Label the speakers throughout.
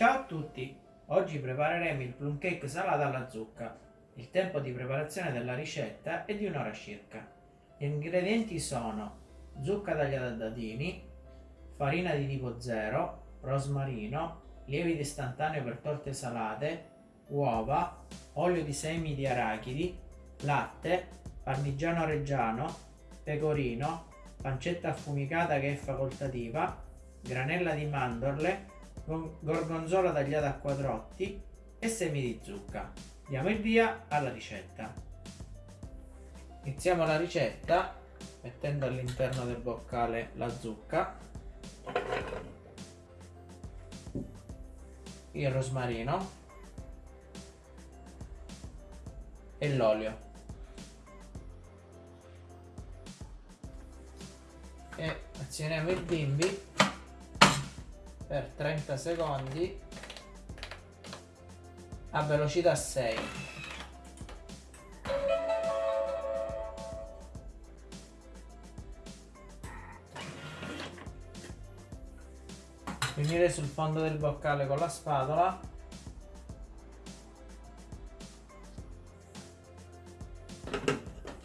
Speaker 1: Ciao a tutti! Oggi prepareremo il plum cake salato alla zucca. Il tempo di preparazione della ricetta è di un'ora circa. Gli ingredienti sono zucca tagliata a dadini, farina di tipo 0, rosmarino, lievito istantaneo per torte salate, uova, olio di semi di arachidi, latte, parmigiano reggiano, pecorino, pancetta affumicata che è facoltativa, granella di mandorle, gorgonzola tagliata a quadrotti e semi di zucca. Diamo il via alla ricetta. Iniziamo la ricetta mettendo all'interno del boccale la zucca, il rosmarino e l'olio. E azioniamo il bimbi per 30 secondi a velocità 6 finire sul fondo del boccale con la spatola.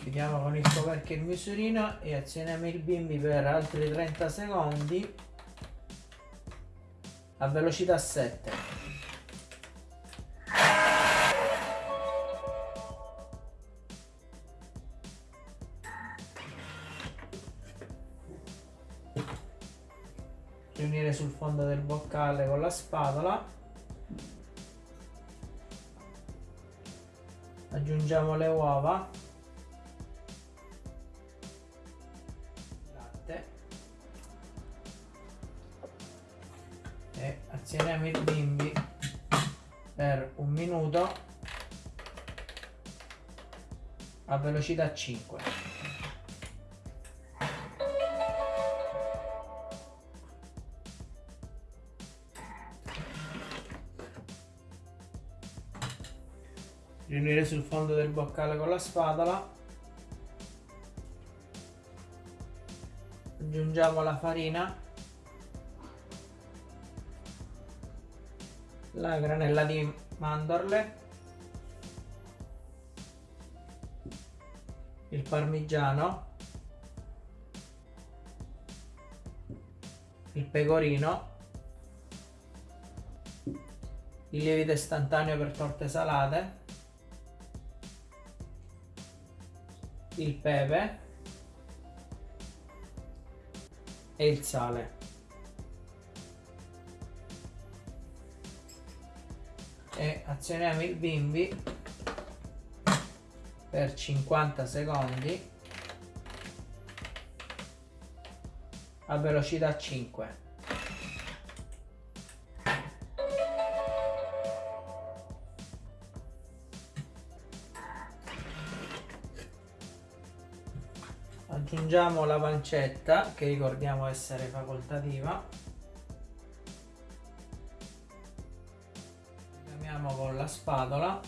Speaker 1: Chiudiamo con il coperchio il misurino e azioniamo il bimbi per altri 30 secondi a velocità 7 riunire sul fondo del boccale con la spatola. Aggiungiamo le uova e azioniamo il bimbi per un minuto a velocità 5 riunire sul fondo del boccale con la spatola. Aggiungiamo la farina la granella di mandorle. Il parmigiano. Il pecorino. Il lievito istantaneo per torte salate. Il pepe. E il sale azioniamo il bimbi per 50 secondi a velocità 5 aggiungiamo la pancetta che ricordiamo essere facoltativa Chiamiamo con la spatola.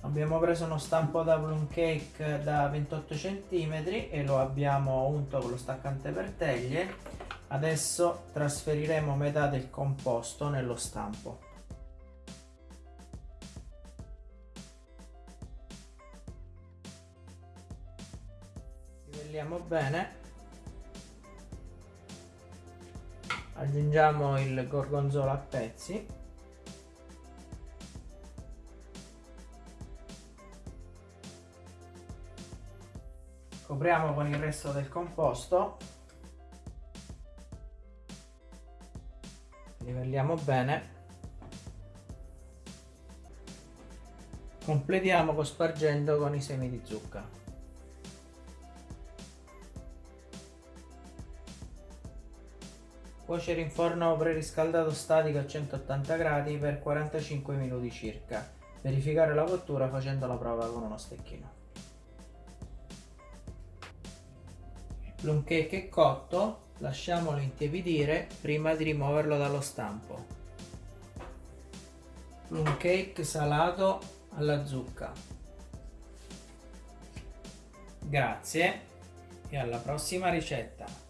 Speaker 1: Abbiamo preso uno stampo da plum cake da 28 cm e lo abbiamo unto con lo staccante per teglie. Adesso trasferiremo metà del composto nello stampo. Livelliamo bene aggiungiamo il gorgonzola a pezzi. Copriamo con il resto del composto. Livelliamo bene. Completiamo cospargendo con i semi di zucca Cuocere in forno preriscaldato statico a 180 gradi per 45 minuti circa. Verificare la cottura facendo la prova con uno stecchino. Il cake è cotto, lasciamolo intiepidire prima di rimuoverlo dallo stampo. Plum cake salato alla zucca. Grazie e alla prossima ricetta!